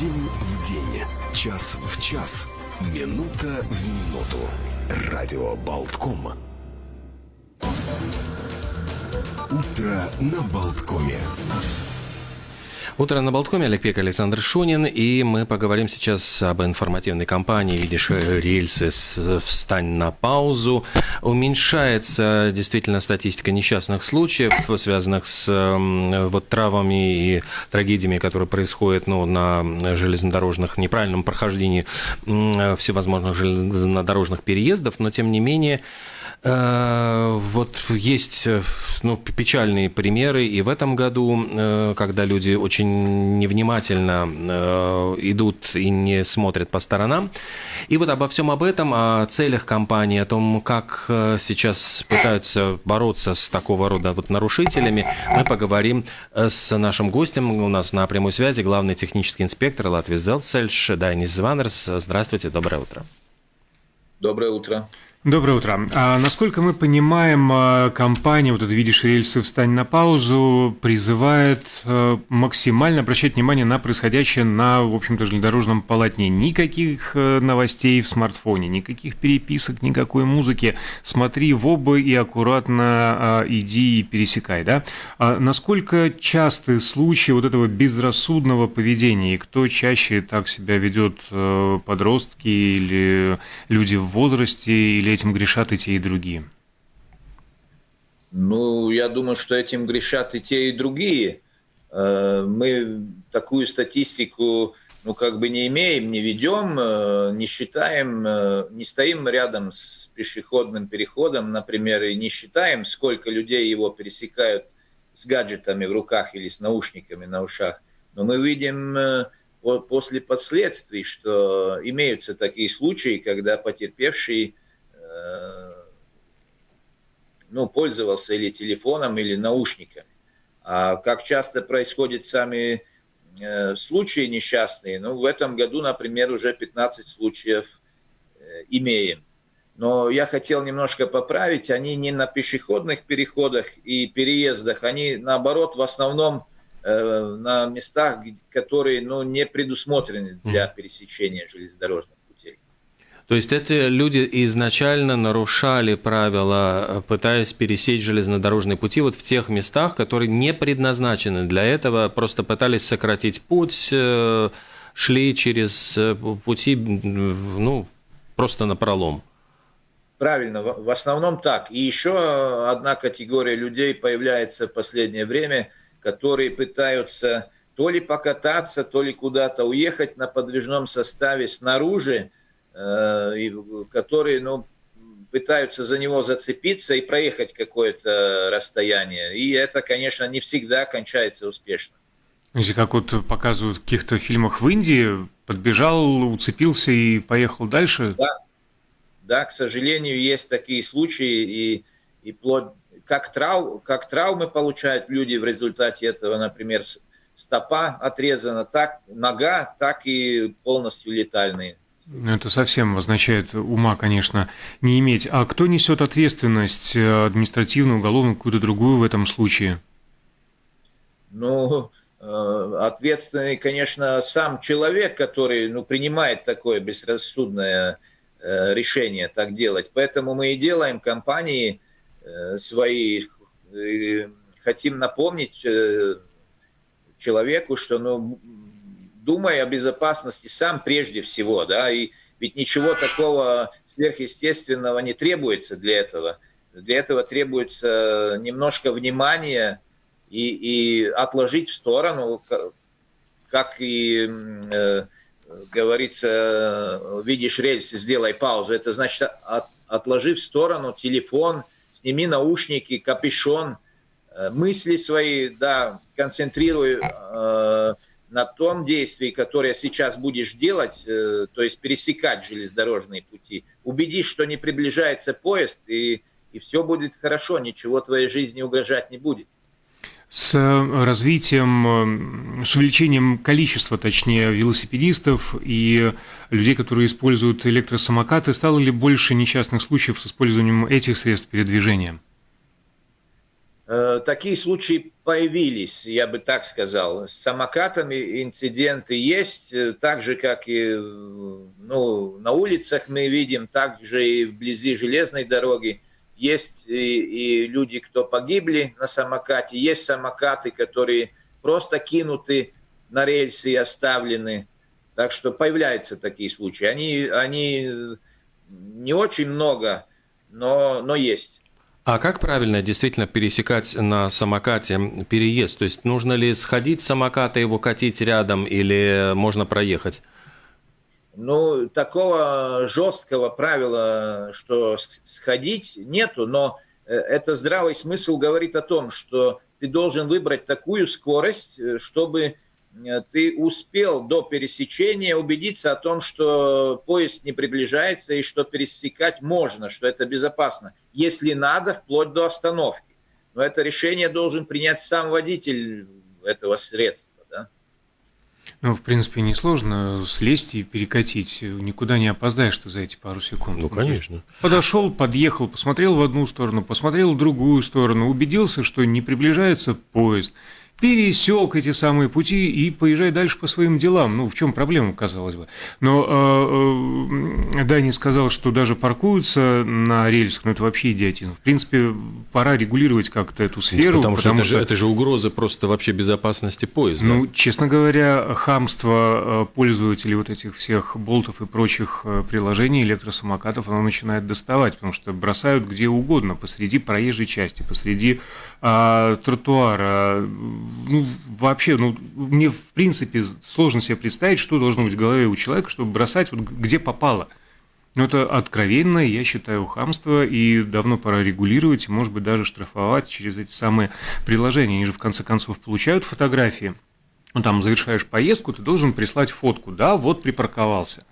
День в день, час в час, минута в минуту. Радио Болтком. Утро на Болткоме. Утро на Болткоме, Олег Пек, Александр Шунин, и мы поговорим сейчас об информативной кампании. «Видишь рельсы, встань на паузу». Уменьшается действительно статистика несчастных случаев, связанных с вот травмами и трагедиями, которые происходят ну, на железнодорожных, неправильном прохождении всевозможных железнодорожных переездов, но тем не менее вот есть э, ну, печальные примеры и в этом году, э, когда люди очень невнимательно идут и не смотрят по сторонам. И вот обо всем об этом, о целях компании, о том, как сейчас пытаются бороться с такого рода вот нарушителями, мы поговорим с нашим гостем. У нас на прямой связи главный технический инспектор Латвии Зелцельш Дайнис Званерс. Здравствуйте, доброе утро. Доброе утро. Доброе утро. А, насколько мы понимаем, а, компания, вот это «Видишь рельсы, встань на паузу», призывает а, максимально обращать внимание на происходящее на, в общем-то, железнодорожном полотне. Никаких а, новостей в смартфоне, никаких переписок, никакой музыки. Смотри в оба и аккуратно иди и пересекай, да? А насколько часты случаи вот этого безрассудного поведения, и кто чаще так себя ведет, подростки или люди в возрасте, или или этим грешат и те, и другие? Ну, я думаю, что этим грешат и те, и другие. Э, мы такую статистику, ну, как бы не имеем, не ведем, э, не считаем, э, не стоим рядом с пешеходным переходом, например, и не считаем, сколько людей его пересекают с гаджетами в руках или с наушниками на ушах. Но мы видим после последствий, что имеются такие случаи, когда потерпевший ну, пользовался или телефоном, или наушниками. А как часто происходят сами э, случаи несчастные, ну, в этом году, например, уже 15 случаев э, имеем. Но я хотел немножко поправить, они не на пешеходных переходах и переездах, они наоборот в основном э, на местах, которые ну, не предусмотрены для пересечения железнодорожных то есть эти люди изначально нарушали правила, пытаясь пересечь железнодорожные пути вот в тех местах, которые не предназначены для этого, просто пытались сократить путь, э, шли через э, пути, ну, просто на пролом. Правильно, в основном так. И еще одна категория людей появляется в последнее время, которые пытаются то ли покататься, то ли куда-то уехать на подвижном составе снаружи, Э, которые ну, пытаются за него зацепиться и проехать какое-то расстояние. И это, конечно, не всегда кончается успешно. Если как вот показывают в каких-то фильмах в Индии, подбежал, уцепился и поехал дальше? Да, да к сожалению, есть такие случаи, и, и плоть, как, трав, как травмы получают люди в результате этого, например, стопа отрезана, так нога, так и полностью летальные. Это совсем означает ума, конечно, не иметь. А кто несет ответственность, э, административную, уголовную, какую-то другую в этом случае? Ну, э, ответственный, конечно, сам человек, который ну, принимает такое безрассудное э, решение так делать. Поэтому мы и делаем компании свои, хотим напомнить человеку, что ну, думай о безопасности сам прежде всего, да, и ведь ничего такого сверхъестественного не требуется для этого. Для этого требуется немножко внимания и, и отложить в сторону, как и э, говорится, видишь рельсы, сделай паузу. Это значит, от, отложи в сторону телефон, сними наушники, капюшон, э, мысли свои, да, концентрируй э, на том действии, которое сейчас будешь делать, э, то есть пересекать железнодорожные пути, убедись, что не приближается поезд, и, и все будет хорошо, ничего твоей жизни угрожать не будет. С развитием, с увеличением количества, точнее, велосипедистов и людей, которые используют электросамокаты, стало ли больше несчастных случаев с использованием этих средств передвижения? Э, такие случаи появились, я бы так сказал. С самокатами инциденты есть, э, так же, как и ну, на улицах мы видим, так же и вблизи железной дороги. Есть и, и люди, кто погибли на самокате, есть самокаты, которые просто кинуты на рельсы и оставлены. Так что появляются такие случаи. Они, они не очень много, но, но есть. А как правильно действительно пересекать на самокате переезд? То есть нужно ли сходить с самоката, его катить рядом или можно проехать? Ну, такого жесткого правила, что сходить, нету, но э, это здравый смысл говорит о том, что ты должен выбрать такую скорость, э, чтобы ты успел до пересечения убедиться о том, что поезд не приближается и что пересекать можно, что это безопасно, если надо, вплоть до остановки. Но это решение должен принять сам водитель этого средства. Да? Ну, в принципе, несложно слезть и перекатить. Никуда не опоздаешь ты за эти пару секунд. Ну, конечно. Подошел, подъехал, посмотрел в одну сторону, посмотрел в другую сторону, убедился, что не приближается поезд – пересек эти самые пути и поезжай дальше по своим делам. Ну, в чем проблема, казалось бы. Но э, э, Дани сказал, что даже паркуются на рельсах, ну, это вообще идиотизм. В принципе, пора регулировать как-то эту сферу. Потому, потому что, это, что же, это же угроза просто вообще безопасности поезда. Ну, честно говоря, хамство э, пользователей вот этих всех болтов и прочих э, приложений электросамокатов, оно начинает доставать, потому что бросают где угодно, посреди проезжей части, посреди а, тротуара, ну, вообще, ну, мне в принципе сложно себе представить, что должно быть в голове у человека, чтобы бросать вот где попало. Ну, это откровенное, я считаю, хамство, и давно пора регулировать, и, может быть, даже штрафовать через эти самые приложения. Они же, в конце концов, получают фотографии. Ну, там, завершаешь поездку, ты должен прислать фотку. Да, вот припарковался.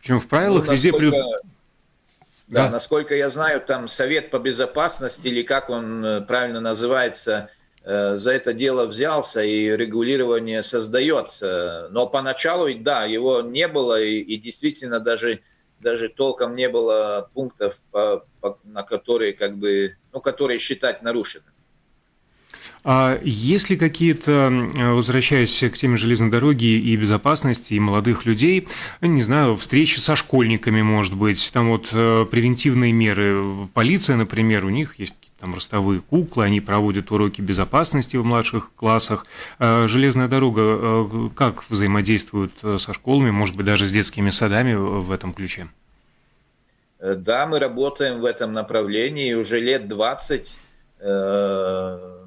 Причем в правилах ну, везде... При... Да, да, насколько я знаю, там Совет по безопасности, или как он э, правильно называется, за это дело взялся и регулирование создается. Но поначалу, да, его не было и, и действительно даже, даже толком не было пунктов, по, по, на которые, как бы, ну, которые считать нарушенными. А есть ли какие-то, возвращаясь к теме железной дороги и безопасности, и молодых людей, не знаю, встречи со школьниками, может быть, там вот э, превентивные меры, полиция, например, у них есть там ростовые куклы, они проводят уроки безопасности в младших классах. А железная дорога э, как взаимодействует э, со школами, может быть, даже с детскими садами в этом ключе? Да, мы работаем в этом направлении уже лет 20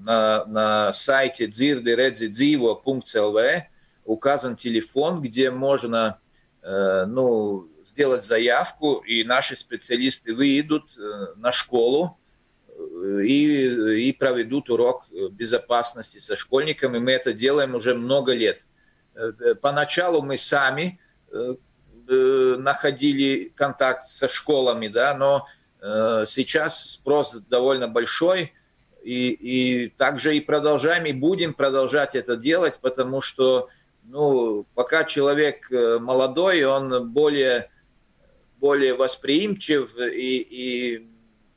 на, на сайте dzirdiredzidzivo.lv указан телефон, где можно ну, сделать заявку, и наши специалисты выйдут на школу, и, и проведут урок безопасности со школьниками. Мы это делаем уже много лет. Поначалу мы сами находили контакт со школами, да, но сейчас спрос довольно большой, и, и также и продолжаем, и будем продолжать это делать, потому что ну, пока человек молодой, он более, более восприимчив и, и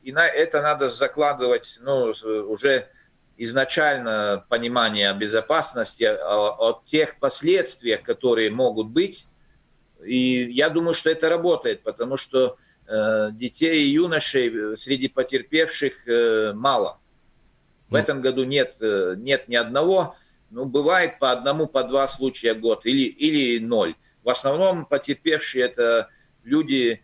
и на это надо закладывать ну, уже изначально понимание безопасности, о, о тех последствиях, которые могут быть. И я думаю, что это работает, потому что э, детей и юношей среди потерпевших э, мало. В этом году нет, э, нет ни одного, ну, бывает по одному, по два случая в год или, или ноль. В основном потерпевшие это люди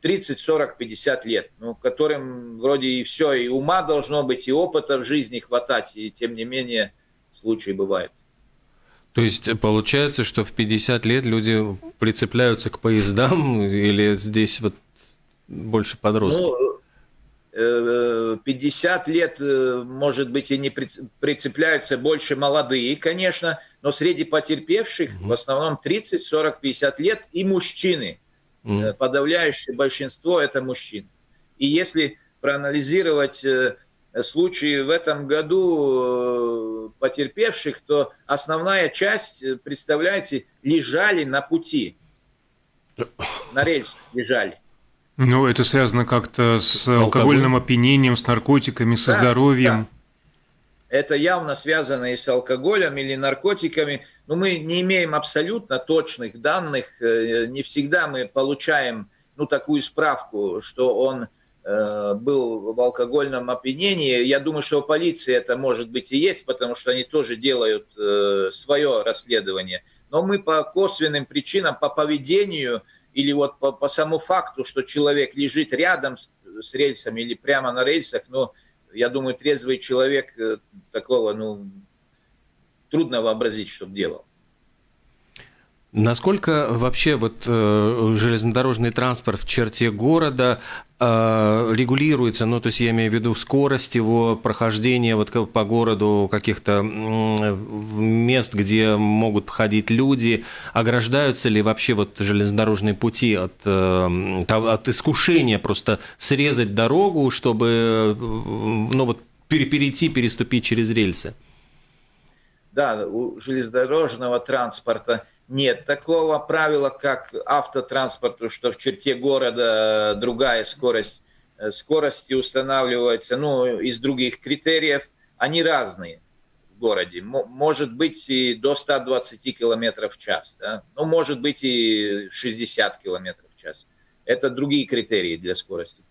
30, 40, 50 лет, ну, которым вроде и все, и ума должно быть, и опыта в жизни хватать, и тем не менее случаи бывают. То есть получается, что в 50 лет люди прицепляются к поездам или здесь вот больше подростков? Ну, 50 э, лет, э, может быть, и не прицепляются больше молодые, конечно, но среди потерпевших в основном 30, 40, 50 лет и мужчины – Mm. Подавляющее большинство это мужчин. И если проанализировать случаи в этом году потерпевших, то основная часть, представляете, лежали на пути. На рельсах лежали. Ну, это связано как-то с алкогольным опьянением, с наркотиками, со да, здоровьем. Да. Это явно связано и с алкоголем или наркотиками. Но мы не имеем абсолютно точных данных. Э, не всегда мы получаем ну, такую справку, что он э, был в алкогольном опьянении. Я думаю, что у полиции это может быть и есть, потому что они тоже делают э, свое расследование. Но мы по косвенным причинам, по поведению или вот по, по самому факту, что человек лежит рядом с, с рельсами или прямо на рельсах, ну, я думаю, трезвый человек э, такого, ну, трудно вообразить, что делал. Насколько вообще вот э, железнодорожный транспорт в черте города э, регулируется, ну то есть я имею в виду скорость его прохождения вот по городу каких-то мест, где могут ходить люди, ограждаются ли вообще вот железнодорожные пути от, э, от искушения просто срезать дорогу, чтобы ну вот перейти, переступить через рельсы? Да, у железнодорожного транспорта нет такого правила, как автотранспорту, что в черте города другая скорость. Э, скорости устанавливаются ну, из других критериев. Они разные в городе. Может быть и до 120 км в час. Да? Ну, может быть и 60 км в час. Это другие критерии для скорости.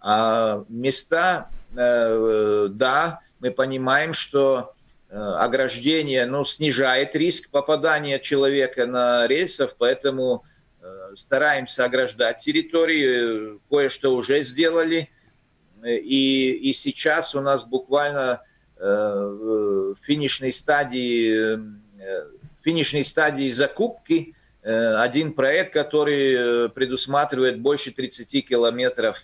А места, э, да, мы понимаем, что Э, ограждение ну, снижает риск попадания человека на рельсов, поэтому э, стараемся ограждать территории, кое-что уже сделали. И, и сейчас у нас буквально э, в финишной стадии, финишной стадии закупки один проект, который предусматривает больше 30 километров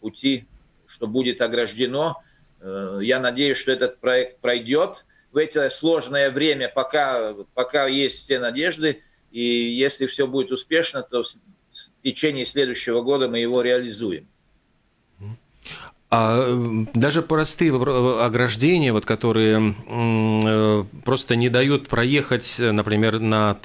пути, что будет ограждено Э, я надеюсь, что этот проект пройдет в это сложное время, пока, пока есть все надежды. И если все будет успешно, то в течение следующего года мы его реализуем. А даже простые ограждения, вот, которые э, просто не дают проехать, например, на,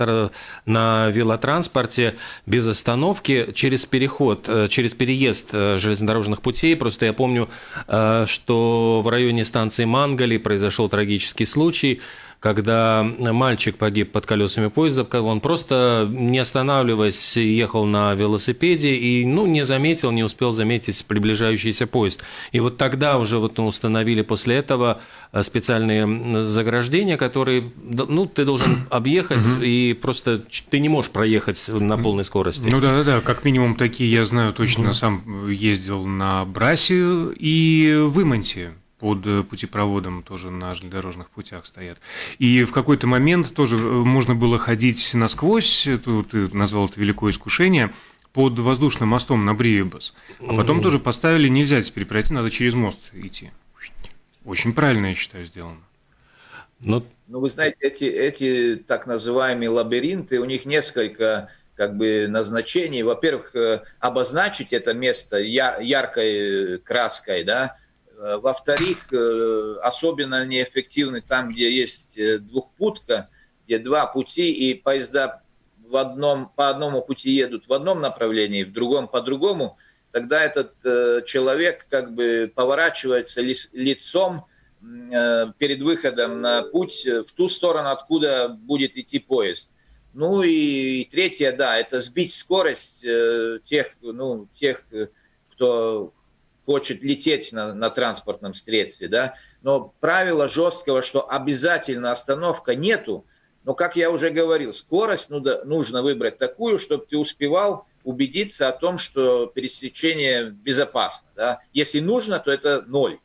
на велотранспорте без остановки через переход, э, через переезд э, железнодорожных путей. Просто я помню, что в районе станции Мангали произошел трагический случай – когда мальчик погиб под колесами поезда, он просто, не останавливаясь, ехал на велосипеде и ну, не заметил, не успел заметить приближающийся поезд. И вот тогда уже вот установили после этого э, специальные заграждения, которые ну, ты должен объехать, и просто ты не можешь проехать на полной скорости. Ну да, да, да, как минимум такие я знаю точно, сам ездил на Брасе и в Имонте под э, путепроводом тоже на железнодорожных путях стоят. И в какой-то момент тоже э, можно было ходить насквозь, это, ты назвал это великое искушение, под воздушным мостом на Бриебас. А потом тоже поставили, нельзя теперь пройти, надо через мост идти. Очень правильно, я считаю, сделано. Но... Ну, вы знаете, эти, эти так называемые лабиринты, у них несколько как бы назначений. Во-первых, э, обозначить это место яркой краской, да, во-вторых, э, особенно неэффективны там, где есть э, двухпутка, где два пути, и поезда в одном, по одному пути едут в одном направлении, в другом по другому, тогда этот человек как бы поворачивается лицом перед выходом на путь в ту сторону, откуда будет идти поезд. Ну и третье, да, это сбить скорость тех, ну, тех, кто хочет лететь на, на транспортном средстве, да, но правила жесткого, что обязательно остановка нету, но, как я уже говорил, скорость нужно выбрать такую, чтобы ты успевал убедиться о том, что пересечение безопасно. Да? Если нужно, то это ноль.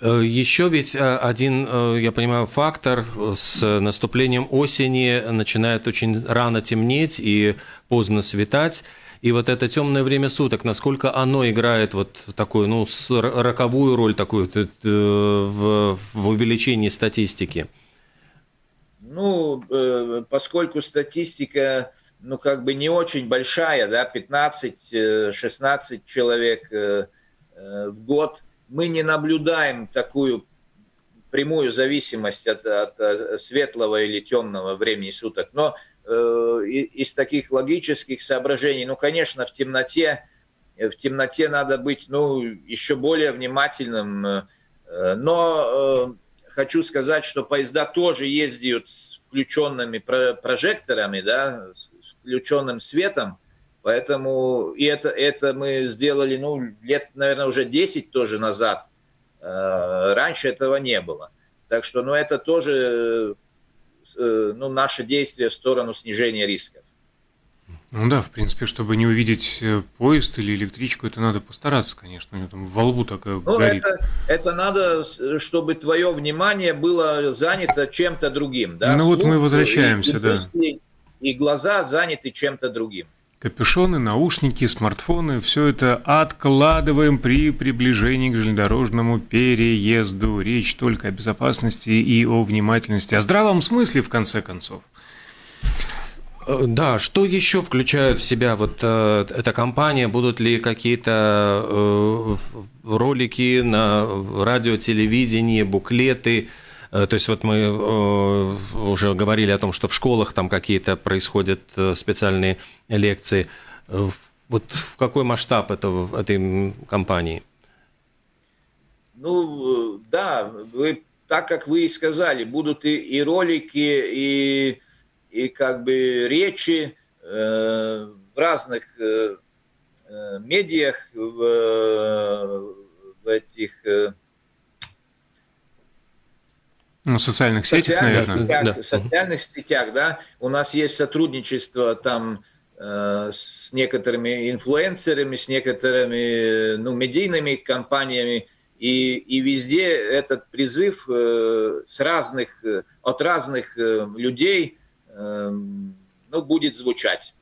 Э, Еще ведь э, один, э, я понимаю, фактор с наступлением осени начинает очень рано темнеть и поздно светать. И вот это темное время суток, насколько оно играет вот такую, ну, роковую роль такую э, в, в увеличении статистики? Ну, э, поскольку статистика, ну, как бы не очень большая, да, 15-16 э, человек в год, мы не наблюдаем такую прямую зависимость от, от светлого или темного времени суток. Но из таких логических соображений, ну, конечно, в темноте, в темноте надо быть, ну, еще более внимательным, но хочу сказать, что поезда тоже ездят с включенными прожекторами, да, с включенным светом, поэтому и это, это мы сделали, ну, лет, наверное, уже 10 тоже назад, раньше этого не было. Так что, ну, это тоже Э, ну, наше действие в сторону снижения рисков. Ну да, в принципе, чтобы не увидеть э, поезд или электричку, это надо постараться, конечно, у него там во лбу такая ну, горит. Это, это надо, чтобы твое внимание было занято чем-то другим. Да? Ну Слух, вот мы возвращаемся, и, да. И, и глаза заняты чем-то другим. Капюшоны, наушники, смартфоны – все это откладываем при приближении к железнодорожному переезду. Речь только о безопасности и о внимательности, о здравом смысле, в конце концов. Э, да, что еще включает в себя вот э, эта компания? Будут ли какие-то э, ролики на радио, телевидении, буклеты? Э, то есть вот мы э, уже говорили о том, что в школах там какие-то происходят э, специальные лекции. Вот в какой масштаб этого, этой компании? Ну, да, вы, так как вы и сказали, будут и, и ролики, и, и как бы речи э, в разных э, медиах, в, в этих ну, в социальных сетях, социальных наверное. Сетях, да. В социальных сетях, да. У нас есть сотрудничество там э, с некоторыми инфлюенсерами, с некоторыми ну, медийными компаниями. И, и везде этот призыв э, с разных, э, от разных э, людей э, ну, будет звучать.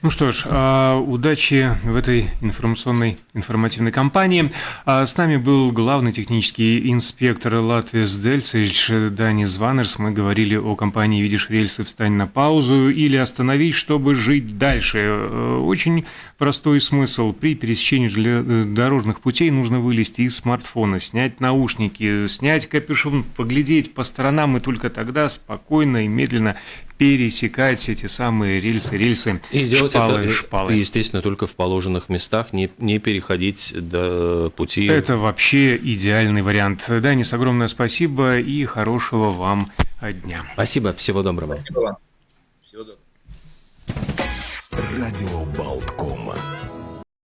Ну что ж, а, удачи в этой информационной, информативной кампании. А, с нами был главный технический инспектор Латвии Дельцевич Данис Ванерс. Мы говорили о компании «Видишь рельсы, встань на паузу» или «Остановись, чтобы жить дальше». Э, очень простой смысл. При пересечении дорожных путей нужно вылезти из смартфона, снять наушники, снять капюшон, поглядеть по сторонам, и только тогда спокойно и медленно пересекать эти самые рельсы, рельсы, и делать шпалы, это, шпалы. Естественно, только в положенных местах, не, не переходить до пути. Это вообще идеальный вариант. Данис, огромное спасибо и хорошего вам дня. Спасибо, всего доброго. Спасибо вам. Всего доброго. Радио Болткома.